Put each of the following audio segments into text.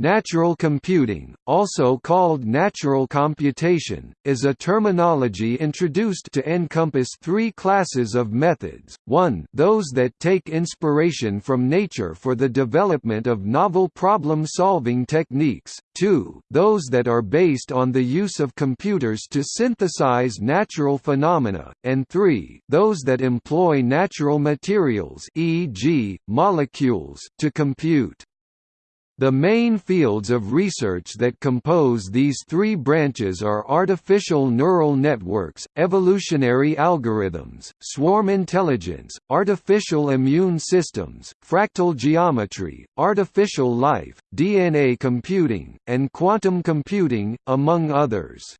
Natural computing, also called natural computation, is a terminology introduced to encompass three classes of methods, 1 those that take inspiration from nature for the development of novel problem-solving techniques, 2 those that are based on the use of computers to synthesize natural phenomena, and 3 those that employ natural materials e.g., molecules to compute. The main fields of research that compose these three branches are artificial neural networks, evolutionary algorithms, swarm intelligence, artificial immune systems, fractal geometry, artificial life, DNA computing, and quantum computing, among others.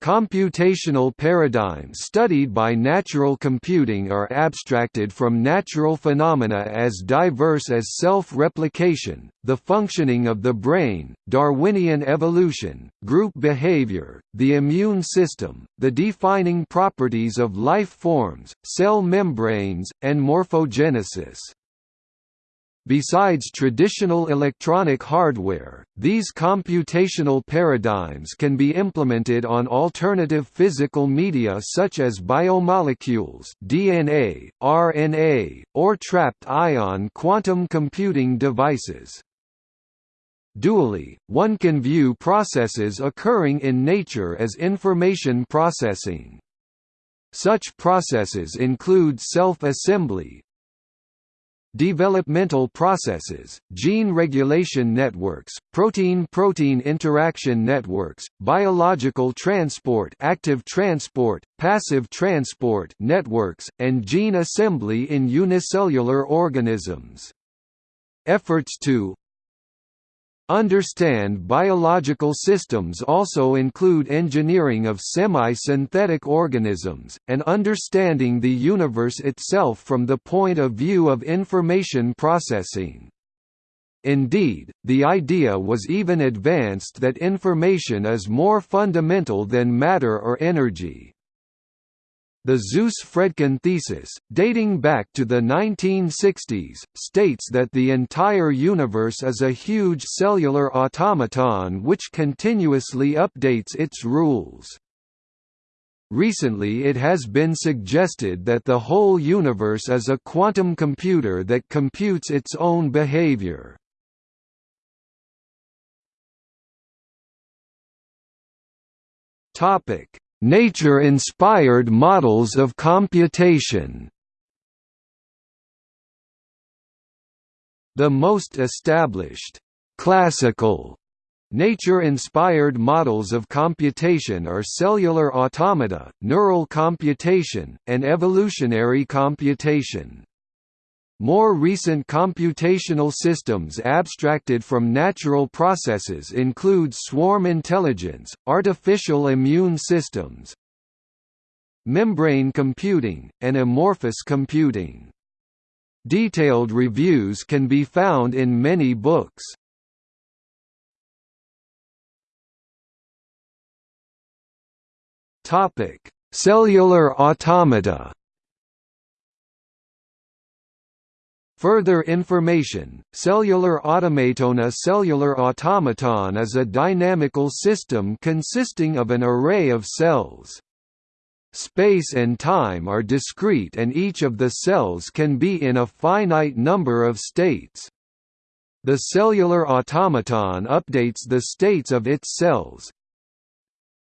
Computational paradigms studied by natural computing are abstracted from natural phenomena as diverse as self-replication, the functioning of the brain, Darwinian evolution, group behavior, the immune system, the defining properties of life forms, cell membranes, and morphogenesis. Besides traditional electronic hardware, these computational paradigms can be implemented on alternative physical media such as biomolecules DNA, RNA, or trapped ion quantum computing devices. Dually, one can view processes occurring in nature as information processing. Such processes include self-assembly, developmental processes, gene regulation networks, protein-protein interaction networks, biological transport active transport, passive transport networks, and gene assembly in unicellular organisms. Efforts to Understand biological systems also include engineering of semi-synthetic organisms, and understanding the universe itself from the point of view of information processing. Indeed, the idea was even advanced that information is more fundamental than matter or energy. The Zuse-Fredkin thesis, dating back to the 1960s, states that the entire universe is a huge cellular automaton which continuously updates its rules. Recently it has been suggested that the whole universe is a quantum computer that computes its own behavior. Topic Nature-inspired models of computation The most established, classical Nature-inspired models of computation are cellular automata, neural computation, and evolutionary computation. More recent computational systems abstracted from natural processes include swarm intelligence, artificial immune systems, membrane computing, and amorphous computing. Detailed reviews can be found in many books. Cellular automata Further information, cellular automaton A cellular automaton is a dynamical system consisting of an array of cells. Space and time are discrete and each of the cells can be in a finite number of states. The cellular automaton updates the states of its cells,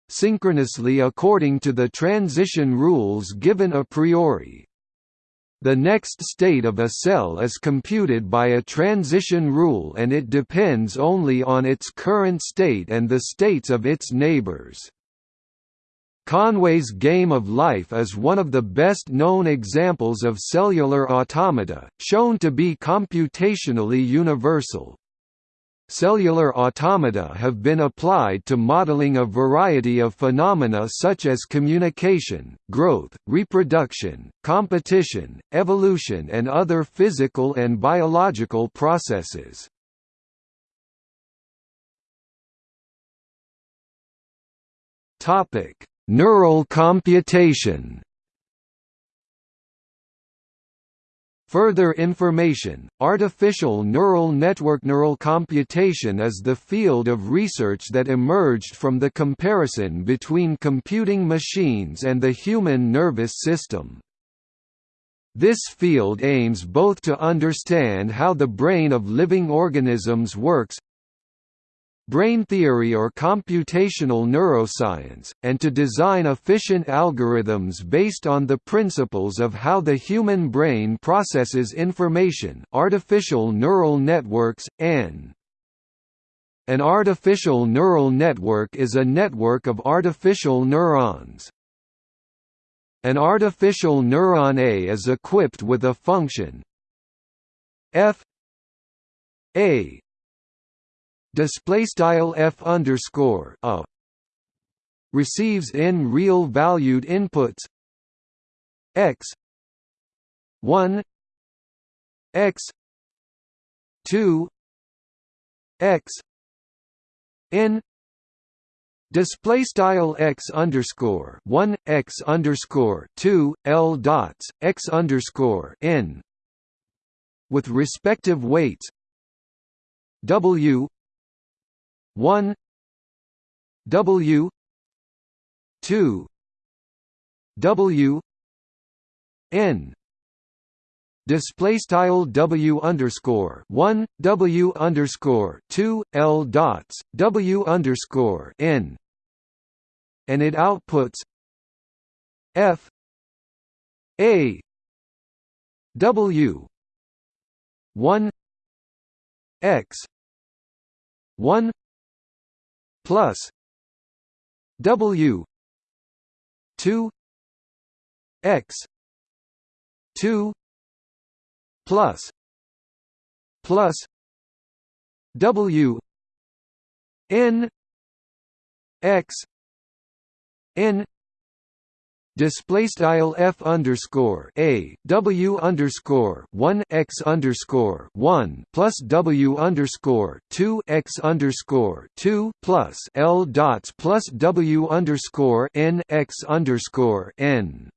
synchronously according to the transition rules given a priori. The next state of a cell is computed by a transition rule and it depends only on its current state and the states of its neighbors. Conway's Game of Life is one of the best known examples of cellular automata, shown to be computationally universal. Cellular automata have been applied to modeling a variety of phenomena such as communication, growth, reproduction, competition, evolution and other physical and biological processes. Neural computation Further information, artificial neural network Neural computation is the field of research that emerged from the comparison between computing machines and the human nervous system. This field aims both to understand how the brain of living organisms works brain theory or computational neuroscience, and to design efficient algorithms based on the principles of how the human brain processes information artificial neural networks, n. An artificial neural network is a network of artificial neurons. An artificial neuron A is equipped with a function f a display style f underscore a receives n real valued inputs x 1 x 2 x n display style x underscore 1 x underscore 2 l dots x underscore n with respective weights w 1 W two W N. Display style W underscore one W underscore two L dots W underscore N. And it outputs F A W one X one plus W two X two plus plus W N X N display style f underscore a w underscore one x underscore one plus w underscore two x underscore two plus l dots plus w underscore n x underscore n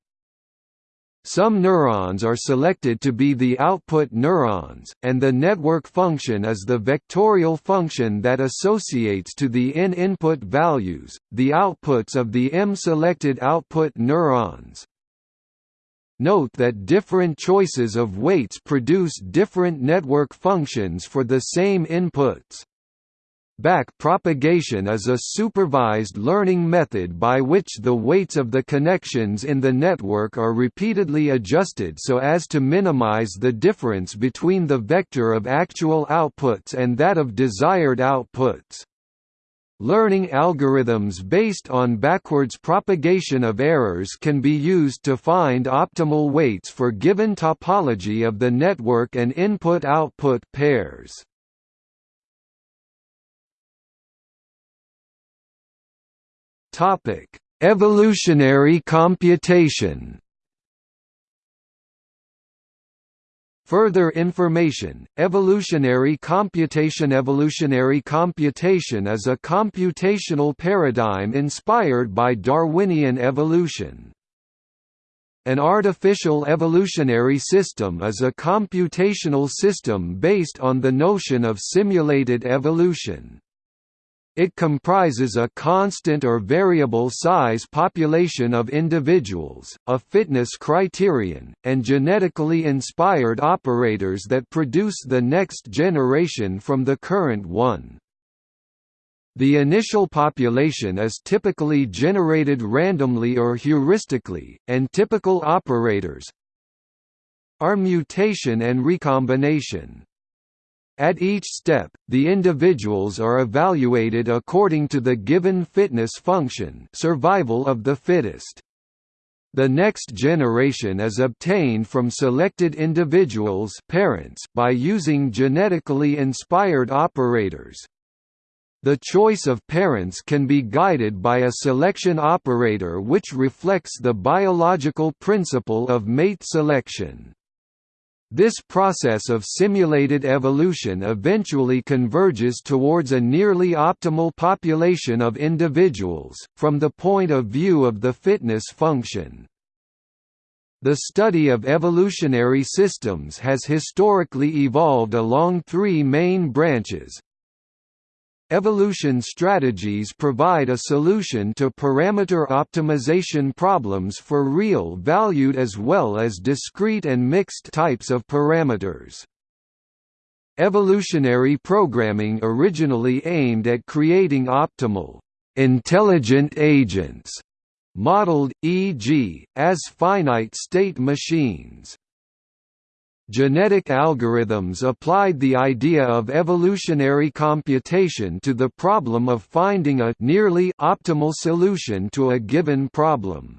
some neurons are selected to be the output neurons, and the network function is the vectorial function that associates to the n input values, the outputs of the m selected output neurons. Note that different choices of weights produce different network functions for the same inputs. Back propagation is a supervised learning method by which the weights of the connections in the network are repeatedly adjusted so as to minimize the difference between the vector of actual outputs and that of desired outputs. Learning algorithms based on backwards propagation of errors can be used to find optimal weights for given topology of the network and input-output pairs. Topic: Evolutionary computation. Further information, evolutionary computation Evolutionary computation is a computational paradigm inspired by Darwinian evolution. An artificial evolutionary system is a computational system based on the notion of simulated evolution. It comprises a constant or variable size population of individuals, a fitness criterion, and genetically inspired operators that produce the next generation from the current one. The initial population is typically generated randomly or heuristically, and typical operators are mutation and recombination. At each step, the individuals are evaluated according to the given fitness function survival of the fittest. The next generation is obtained from selected individuals parents by using genetically inspired operators. The choice of parents can be guided by a selection operator which reflects the biological principle of mate selection. This process of simulated evolution eventually converges towards a nearly optimal population of individuals, from the point of view of the fitness function. The study of evolutionary systems has historically evolved along three main branches, Evolution strategies provide a solution to parameter optimization problems for real valued as well as discrete and mixed types of parameters. Evolutionary programming originally aimed at creating optimal, intelligent agents, modeled, e.g., as finite-state machines. Genetic algorithms applied the idea of evolutionary computation to the problem of finding a nearly optimal solution to a given problem.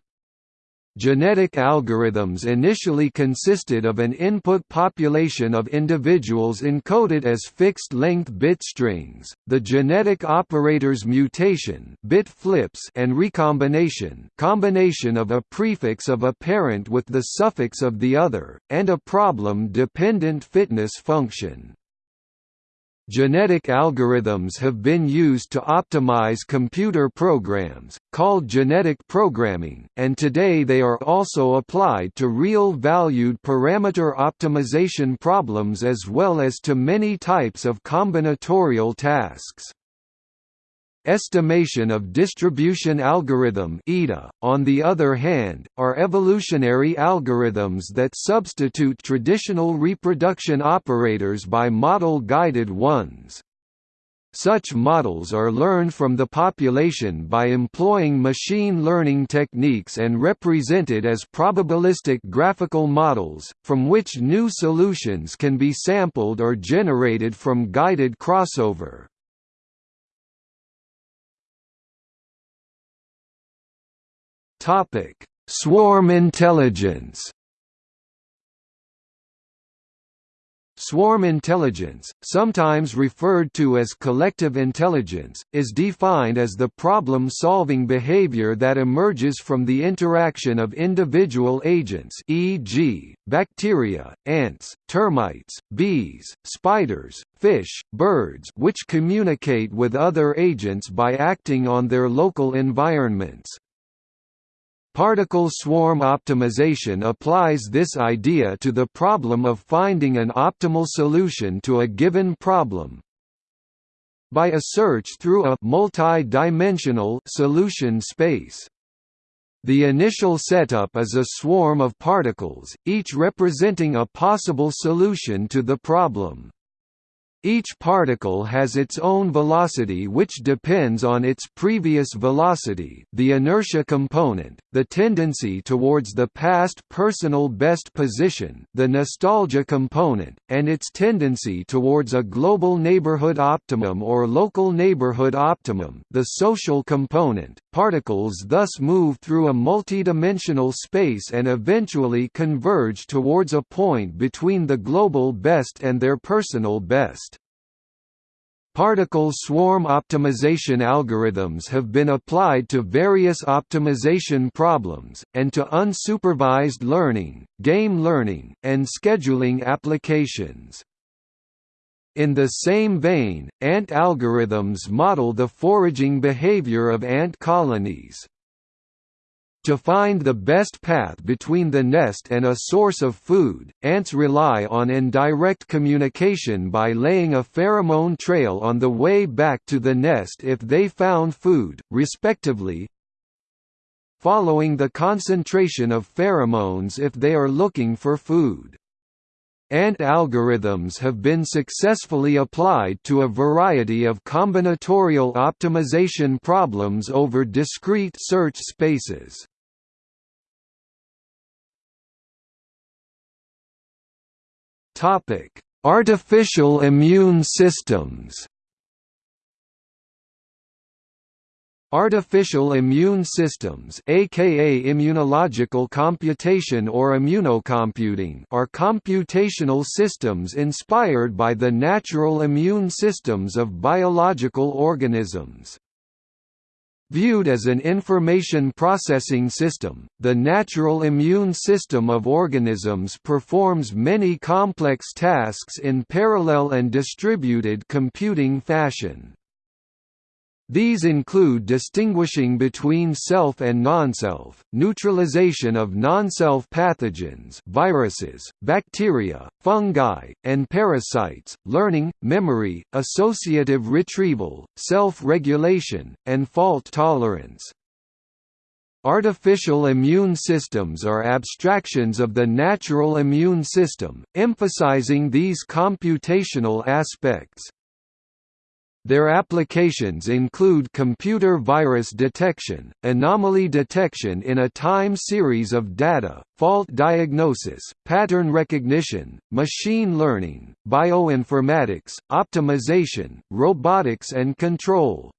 Genetic algorithms initially consisted of an input population of individuals encoded as fixed-length bit strings, the genetic operators mutation bit flips and recombination combination of a prefix of a parent with the suffix of the other, and a problem-dependent fitness function. Genetic algorithms have been used to optimize computer programs, called genetic programming, and today they are also applied to real-valued parameter optimization problems as well as to many types of combinatorial tasks. Estimation of distribution algorithm (EDA), on the other hand, are evolutionary algorithms that substitute traditional reproduction operators by model-guided ones. Such models are learned from the population by employing machine learning techniques and represented as probabilistic graphical models, from which new solutions can be sampled or generated from guided crossover. Topic: Swarm intelligence. Swarm intelligence, sometimes referred to as collective intelligence, is defined as the problem-solving behavior that emerges from the interaction of individual agents e.g., bacteria, ants, termites, bees, spiders, fish, birds which communicate with other agents by acting on their local environments. Particle swarm optimization applies this idea to the problem of finding an optimal solution to a given problem. By a search through a multi-dimensional solution space. The initial setup is a swarm of particles, each representing a possible solution to the problem. Each particle has its own velocity which depends on its previous velocity the inertia component, the tendency towards the past personal best position the nostalgia component, and its tendency towards a global neighborhood optimum or local neighborhood optimum the social component. Particles thus move through a multidimensional space and eventually converge towards a point between the global best and their personal best. Particle swarm optimization algorithms have been applied to various optimization problems, and to unsupervised learning, game learning, and scheduling applications. In the same vein, ant algorithms model the foraging behavior of ant colonies. To find the best path between the nest and a source of food, ants rely on indirect communication by laying a pheromone trail on the way back to the nest if they found food, respectively, following the concentration of pheromones if they are looking for food. Ant algorithms have been successfully applied to a variety of combinatorial optimization problems over discrete search spaces. Artificial immune systems Artificial immune systems aka immunological computation or immunocomputing are computational systems inspired by the natural immune systems of biological organisms. Viewed as an information processing system, the natural immune system of organisms performs many complex tasks in parallel and distributed computing fashion. These include distinguishing between self and non-self, neutralization of non-self pathogens viruses, bacteria, fungi, and parasites, learning, memory, associative retrieval, self-regulation, and fault tolerance. Artificial immune systems are abstractions of the natural immune system, emphasizing these computational aspects. Their applications include computer virus detection, anomaly detection in a time series of data, fault diagnosis, pattern recognition, machine learning, bioinformatics, optimization, robotics and control.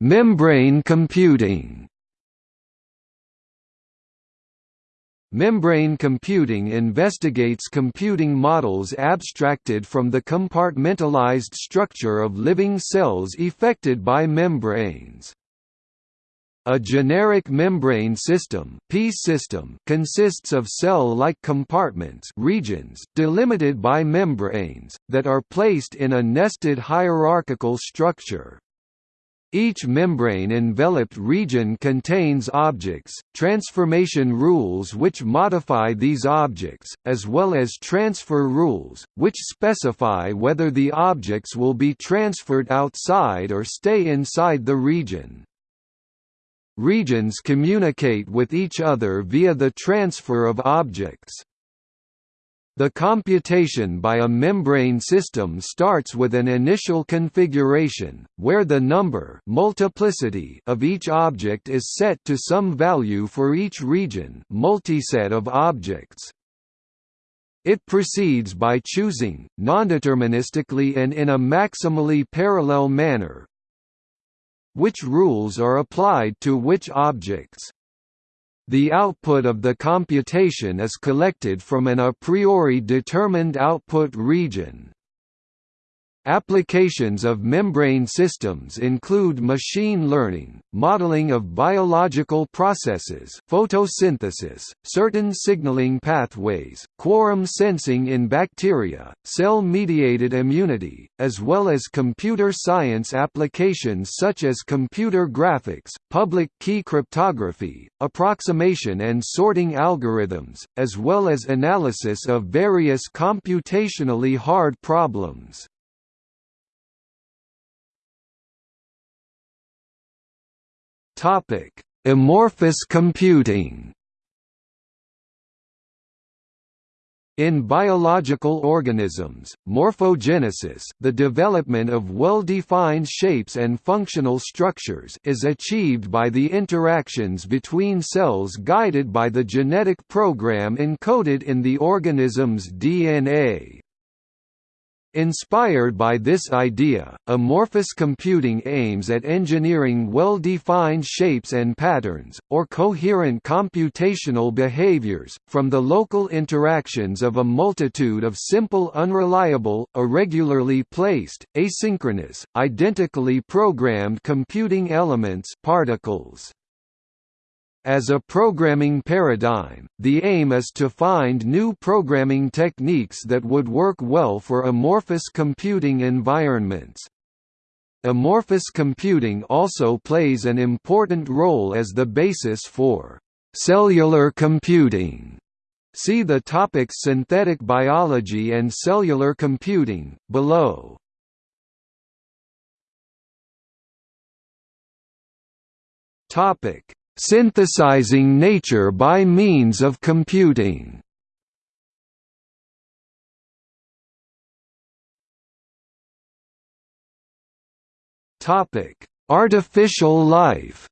Membrane computing Membrane computing investigates computing models abstracted from the compartmentalized structure of living cells effected by membranes. A generic membrane system, P system consists of cell-like compartments regions delimited by membranes, that are placed in a nested hierarchical structure. Each membrane-enveloped region contains objects, transformation rules which modify these objects, as well as transfer rules, which specify whether the objects will be transferred outside or stay inside the region. Regions communicate with each other via the transfer of objects. The computation by a membrane system starts with an initial configuration, where the number multiplicity of each object is set to some value for each region multiset of objects. It proceeds by choosing, nondeterministically and in a maximally parallel manner, which rules are applied to which objects. The output of the computation is collected from an a priori determined output region. Applications of membrane systems include machine learning, modeling of biological processes photosynthesis, certain signaling pathways, quorum sensing in bacteria, cell-mediated immunity, as well as computer science applications such as computer graphics, public key cryptography, approximation and sorting algorithms, as well as analysis of various computationally hard problems. Topic: Amorphous computing. In biological organisms, morphogenesis the development of well-defined shapes and functional structures is achieved by the interactions between cells guided by the genetic program encoded in the organism's DNA. Inspired by this idea, amorphous computing aims at engineering well-defined shapes and patterns, or coherent computational behaviors, from the local interactions of a multitude of simple unreliable, irregularly placed, asynchronous, identically programmed computing elements particles. As a programming paradigm, the aim is to find new programming techniques that would work well for amorphous computing environments. Amorphous computing also plays an important role as the basis for cellular computing. See the topics synthetic biology and cellular computing, below. Topic: Synthesizing nature by means of computing. Artificial life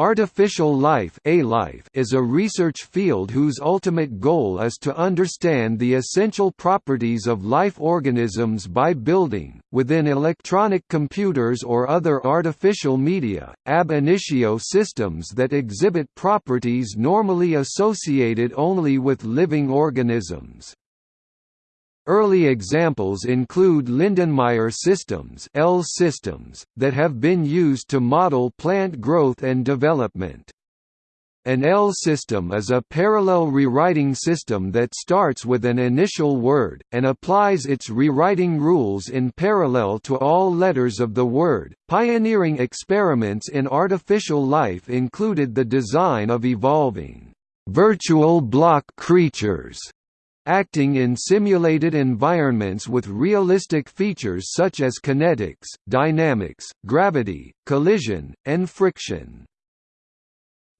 Artificial life, -life is a research field whose ultimate goal is to understand the essential properties of life organisms by building, within electronic computers or other artificial media, ab initio systems that exhibit properties normally associated only with living organisms. Early examples include Lindenmayer systems, L systems that have been used to model plant growth and development. An L system is a parallel rewriting system that starts with an initial word, and applies its rewriting rules in parallel to all letters of the word. Pioneering experiments in artificial life included the design of evolving virtual block creatures acting in simulated environments with realistic features such as kinetics, dynamics, gravity, collision, and friction.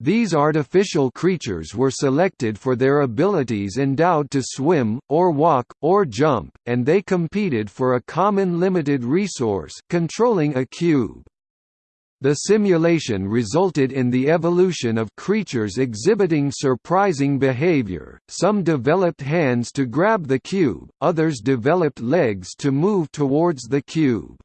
These artificial creatures were selected for their abilities endowed to swim, or walk, or jump, and they competed for a common limited resource controlling a cube. The simulation resulted in the evolution of creatures exhibiting surprising behavior, some developed hands to grab the cube, others developed legs to move towards the cube.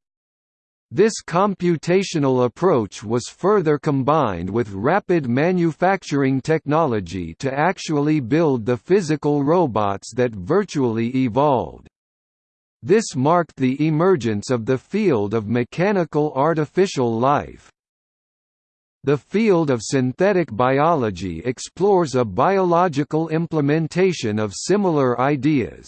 This computational approach was further combined with rapid manufacturing technology to actually build the physical robots that virtually evolved. This marked the emergence of the field of mechanical artificial life. The field of synthetic biology explores a biological implementation of similar ideas.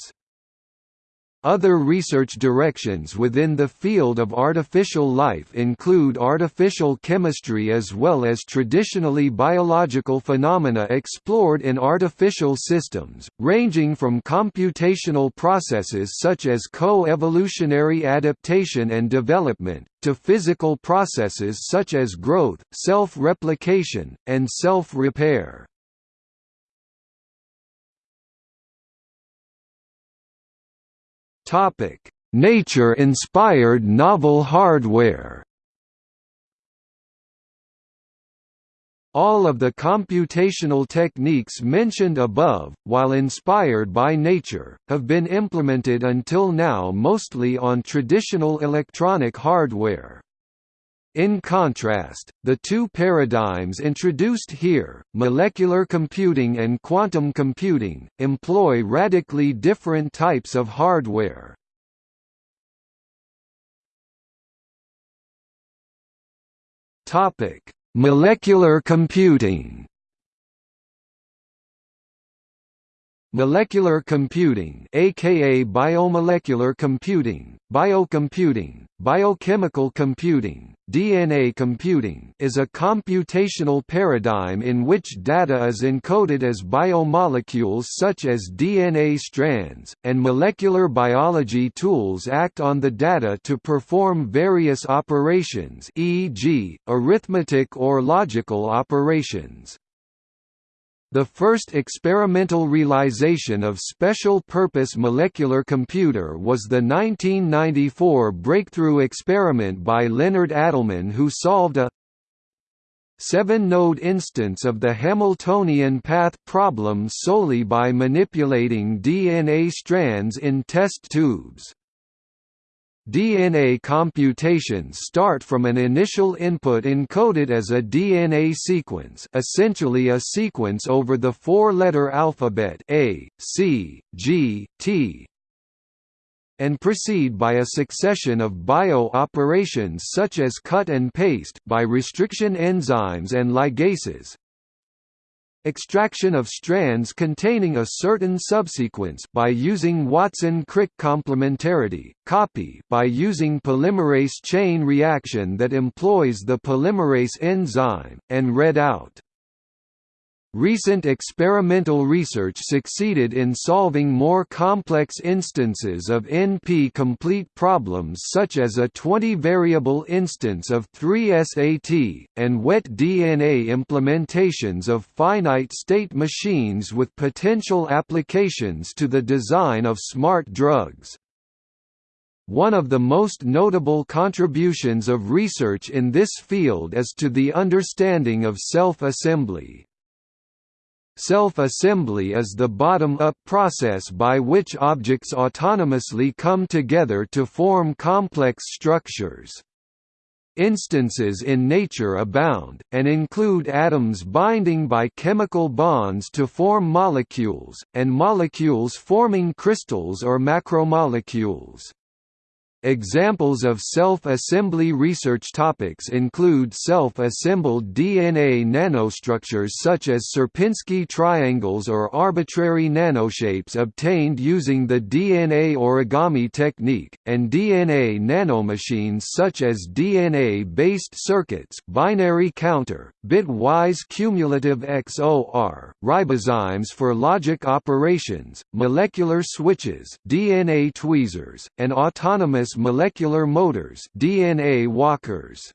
Other research directions within the field of artificial life include artificial chemistry as well as traditionally biological phenomena explored in artificial systems, ranging from computational processes such as co-evolutionary adaptation and development, to physical processes such as growth, self-replication, and self-repair. Nature-inspired novel hardware. All of the computational techniques mentioned above, while inspired by nature, have been implemented until now mostly on traditional electronic hardware. In contrast, the two paradigms introduced here, molecular computing and quantum computing, employ radically different types of hardware. Molecular computing Molecular computing aka biomolecular computing, biocomputing, biochemical computing, DNA computing is a computational paradigm in which data is encoded as biomolecules such as DNA strands, and molecular biology tools act on the data to perform various operations e.g., arithmetic or logical operations. The first experimental realization of special-purpose molecular computer was the 1994 breakthrough experiment by Leonard Adleman who solved a seven-node instance of the Hamiltonian path problem solely by manipulating DNA strands in test tubes. DNA computations start from an initial input encoded as a DNA sequence essentially a sequence over the four-letter alphabet A, C, G, T, and proceed by a succession of bio-operations such as cut and paste by restriction enzymes and ligases, extraction of strands containing a certain subsequence by using Watson-Crick complementarity, copy by using polymerase chain reaction that employs the polymerase enzyme, and read out. Recent experimental research succeeded in solving more complex instances of NP-complete problems such as a 20-variable instance of 3SAT, and wet DNA implementations of finite-state machines with potential applications to the design of smart drugs. One of the most notable contributions of research in this field is to the understanding of self-assembly. Self-assembly is the bottom-up process by which objects autonomously come together to form complex structures. Instances in nature abound, and include atoms binding by chemical bonds to form molecules, and molecules forming crystals or macromolecules. Examples of self-assembly research topics include self-assembled DNA nanostructures such as Sierpinski triangles or arbitrary nanoshapes obtained using the DNA origami technique, and DNA nanomachines such as DNA-based circuits binary counter, bitwise cumulative XOR, ribozymes for logic operations, molecular switches DNA tweezers, and autonomous molecular motors DNA walkers.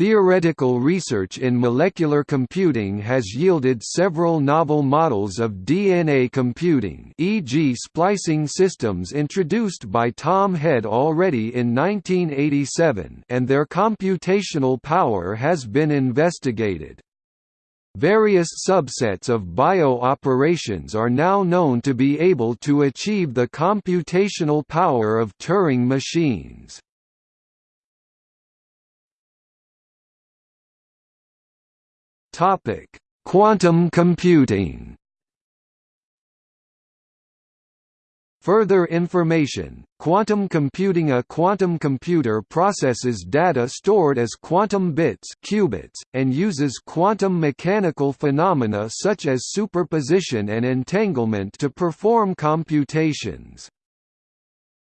Theoretical research in molecular computing has yielded several novel models of DNA computing e.g. splicing systems introduced by Tom Head already in 1987 and their computational power has been investigated. Various subsets of bio-operations are now known to be able to achieve the computational power of Turing machines. Quantum computing Further information, quantum computing A quantum computer processes data stored as quantum bits qubits, and uses quantum mechanical phenomena such as superposition and entanglement to perform computations.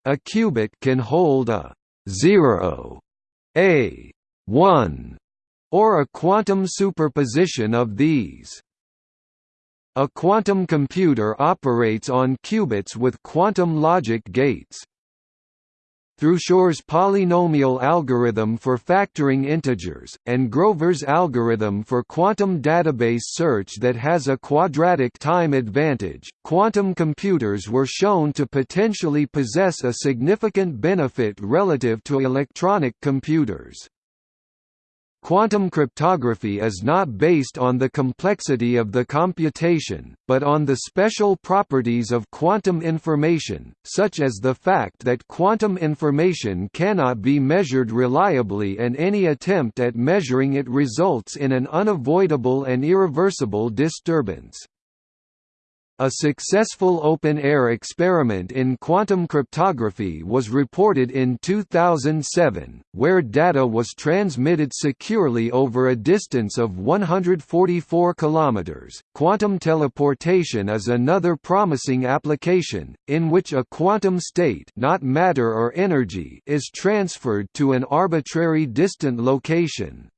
A qubit can hold a 0, a 1, or a quantum superposition of these. A quantum computer operates on qubits with quantum logic gates. Through Shor's polynomial algorithm for factoring integers, and Grover's algorithm for quantum database search that has a quadratic time advantage, quantum computers were shown to potentially possess a significant benefit relative to electronic computers. Quantum cryptography is not based on the complexity of the computation, but on the special properties of quantum information, such as the fact that quantum information cannot be measured reliably and any attempt at measuring it results in an unavoidable and irreversible disturbance. A successful open-air experiment in quantum cryptography was reported in 2007, where data was transmitted securely over a distance of 144 kilometers. Quantum teleportation is another promising application in which a quantum state, not matter or energy, is transferred to an arbitrary distant location.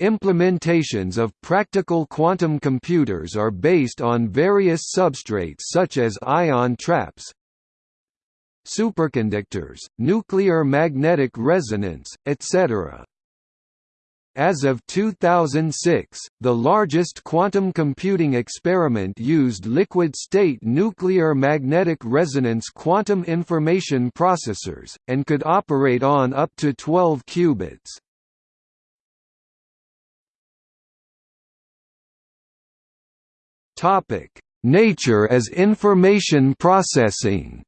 Implementations of practical quantum computers are based on various substrates such as ion traps, superconductors, nuclear magnetic resonance, etc. As of 2006, the largest quantum computing experiment used liquid-state nuclear magnetic resonance quantum information processors, and could operate on up to 12 qubits. Topic: Nature as information processing.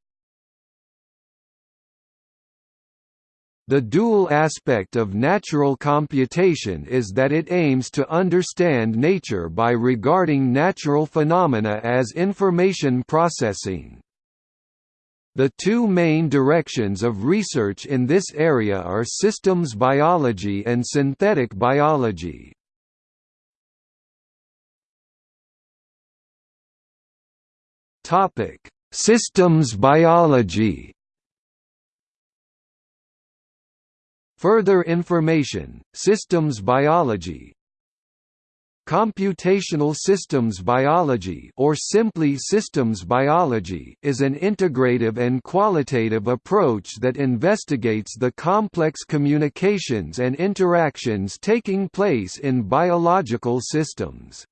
The dual aspect of natural computation is that it aims to understand nature by regarding natural phenomena as information processing. The two main directions of research in this area are systems biology and synthetic biology. Topic: Systems biology. Further information: Systems biology. Computational systems biology or simply systems biology is an integrative and qualitative approach that investigates the complex communications and interactions taking place in biological systems.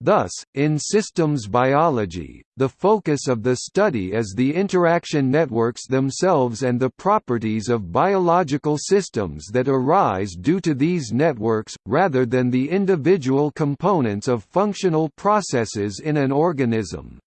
Thus, in systems biology, the focus of the study is the interaction networks themselves and the properties of biological systems that arise due to these networks, rather than the individual components of functional processes in an organism.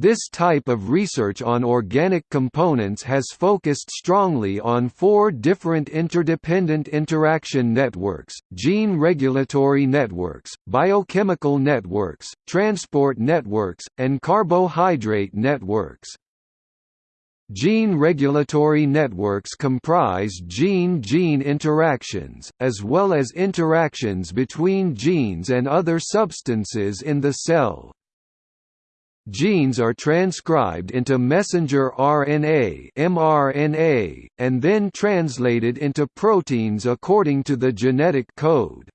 This type of research on organic components has focused strongly on four different interdependent interaction networks, gene regulatory networks, biochemical networks, transport networks, and carbohydrate networks. Gene regulatory networks comprise gene-gene interactions, as well as interactions between genes and other substances in the cell. Genes are transcribed into messenger RNA mRNA, and then translated into proteins according to the genetic code.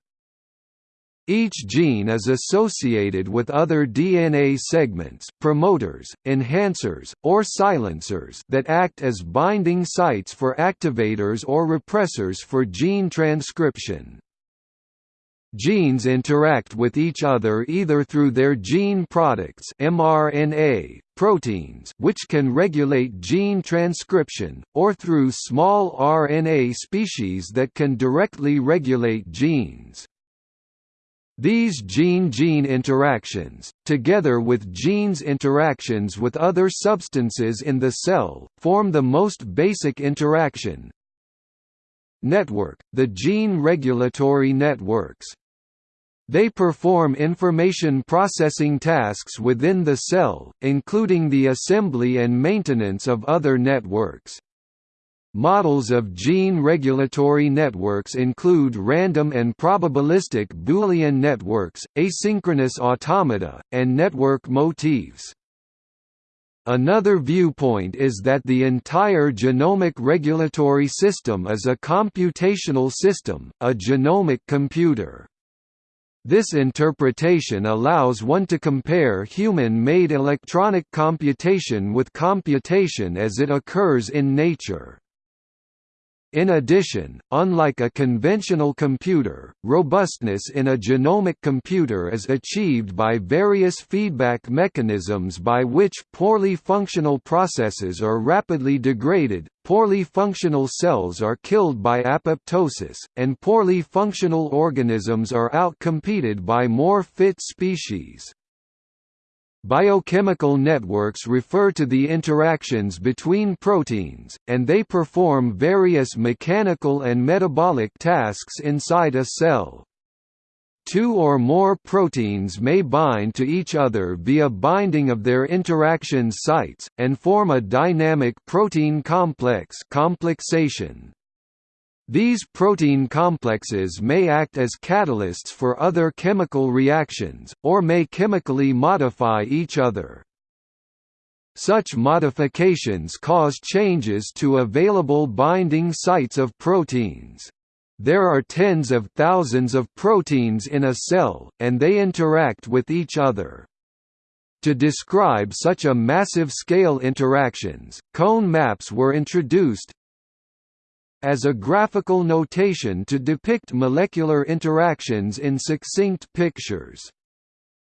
Each gene is associated with other DNA segments promoters, enhancers, or silencers that act as binding sites for activators or repressors for gene transcription. Genes interact with each other either through their gene products mRNA, proteins which can regulate gene transcription, or through small RNA species that can directly regulate genes. These gene-gene interactions, together with genes' interactions with other substances in the cell, form the most basic interaction network, the gene regulatory networks. They perform information processing tasks within the cell, including the assembly and maintenance of other networks. Models of gene regulatory networks include random and probabilistic Boolean networks, asynchronous automata, and network motifs. Another viewpoint is that the entire genomic regulatory system is a computational system, a genomic computer. This interpretation allows one to compare human-made electronic computation with computation as it occurs in nature. In addition, unlike a conventional computer, robustness in a genomic computer is achieved by various feedback mechanisms by which poorly functional processes are rapidly degraded, poorly functional cells are killed by apoptosis, and poorly functional organisms are outcompeted by more fit species. Biochemical networks refer to the interactions between proteins, and they perform various mechanical and metabolic tasks inside a cell. Two or more proteins may bind to each other via binding of their interaction sites, and form a dynamic protein complex complexation. These protein complexes may act as catalysts for other chemical reactions, or may chemically modify each other. Such modifications cause changes to available binding sites of proteins. There are tens of thousands of proteins in a cell, and they interact with each other. To describe such a massive scale interactions, Kohn maps were introduced, as a graphical notation to depict molecular interactions in succinct pictures.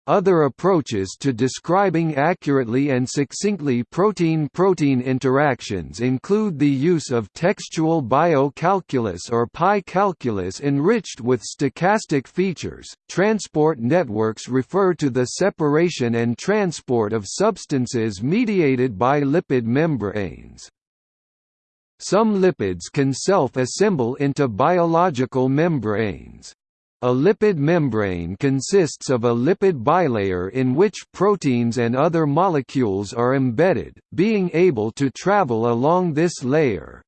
Other approaches to describing accurately and succinctly protein-protein interactions include the use of textual biocalculus or pi calculus enriched with stochastic features. Transport networks refer to the separation and transport of substances mediated by lipid membranes. Some lipids can self-assemble into biological membranes. A lipid membrane consists of a lipid bilayer in which proteins and other molecules are embedded, being able to travel along this layer.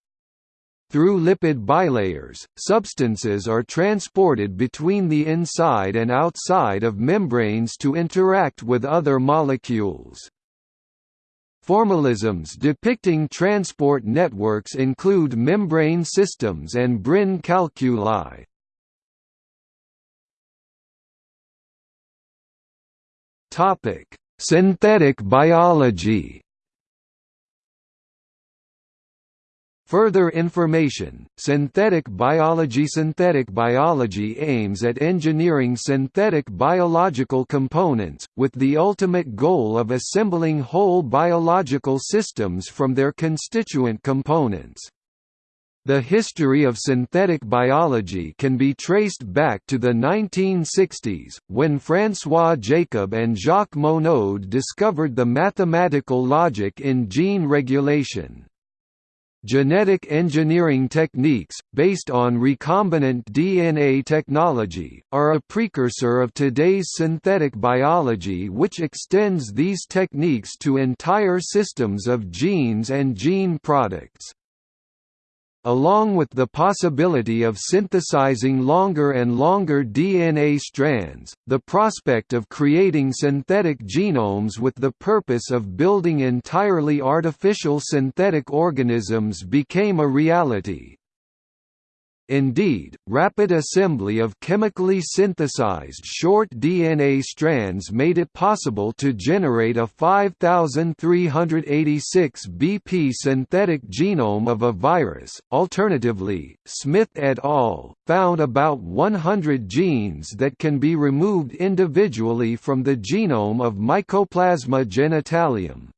Through lipid bilayers, substances are transported between the inside and outside of membranes to interact with other molecules. Formalisms depicting transport networks include membrane systems and Brane calculi. Synthetic biology Further information, synthetic biology Synthetic biology aims at engineering synthetic biological components, with the ultimate goal of assembling whole biological systems from their constituent components. The history of synthetic biology can be traced back to the 1960s, when François Jacob and Jacques Monod discovered the mathematical logic in gene regulation. Genetic engineering techniques, based on recombinant DNA technology, are a precursor of today's synthetic biology which extends these techniques to entire systems of genes and gene products. Along with the possibility of synthesizing longer and longer DNA strands, the prospect of creating synthetic genomes with the purpose of building entirely artificial synthetic organisms became a reality. Indeed, rapid assembly of chemically synthesized short DNA strands made it possible to generate a 5386 BP synthetic genome of a virus. Alternatively, Smith et al. found about 100 genes that can be removed individually from the genome of Mycoplasma genitalium.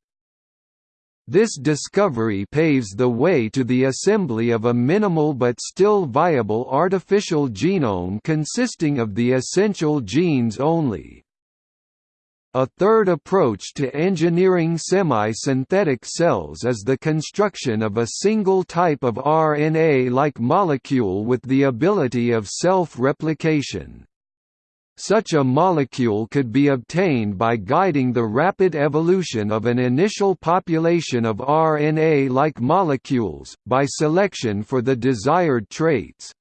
This discovery paves the way to the assembly of a minimal but still viable artificial genome consisting of the essential genes only. A third approach to engineering semi-synthetic cells is the construction of a single type of RNA-like molecule with the ability of self-replication. Such a molecule could be obtained by guiding the rapid evolution of an initial population of RNA-like molecules, by selection for the desired traits.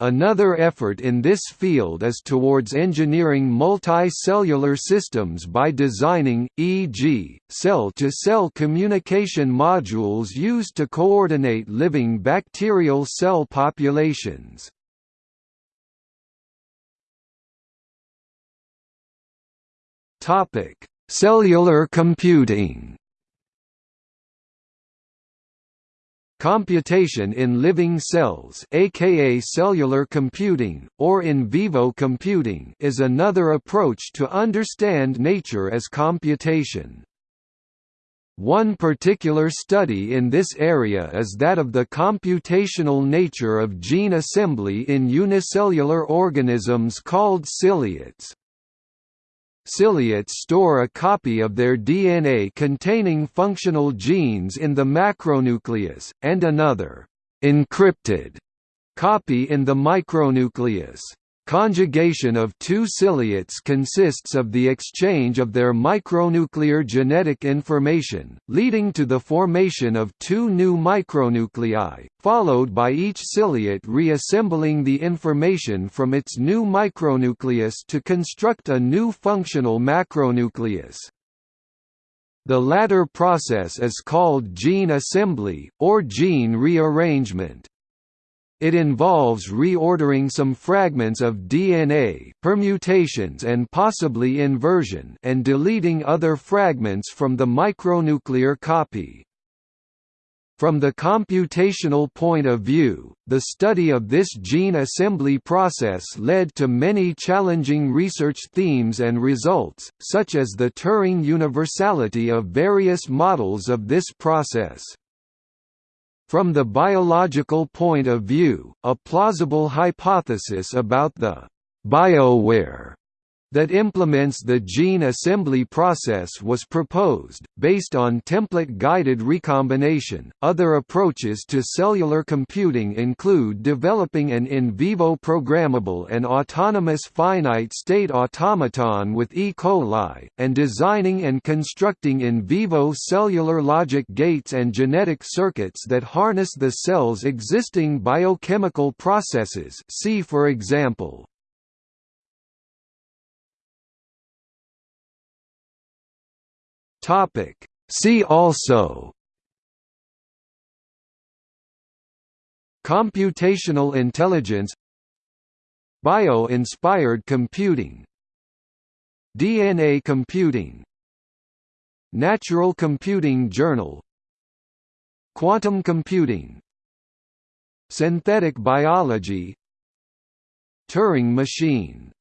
Another effort in this field is towards engineering multicellular systems by designing, e.g., cell-to-cell communication modules used to coordinate living bacterial cell populations. Topic: Cellular computing. Computation in living cells aka cellular computing, or in vivo computing is another approach to understand nature as computation. One particular study in this area is that of the computational nature of gene assembly in unicellular organisms called ciliates. Ciliates store a copy of their DNA containing functional genes in the macronucleus, and another encrypted copy in the micronucleus. Conjugation of two ciliates consists of the exchange of their micronuclear genetic information, leading to the formation of two new micronuclei, followed by each ciliate reassembling the information from its new micronucleus to construct a new functional macronucleus. The latter process is called gene assembly, or gene rearrangement. It involves reordering some fragments of DNA permutations and possibly inversion and deleting other fragments from the micronuclear copy. From the computational point of view, the study of this gene assembly process led to many challenging research themes and results, such as the Turing universality of various models of this process. From the biological point of view, a plausible hypothesis about the bioware that implements the gene assembly process was proposed, based on template-guided recombination. Other approaches to cellular computing include developing an in vivo programmable and autonomous finite-state automaton with E. coli, and designing and constructing in vivo cellular logic gates and genetic circuits that harness the cell's existing biochemical processes see for example, Topic. See also Computational intelligence Bio-inspired computing DNA computing Natural Computing Journal Quantum computing Synthetic biology Turing machine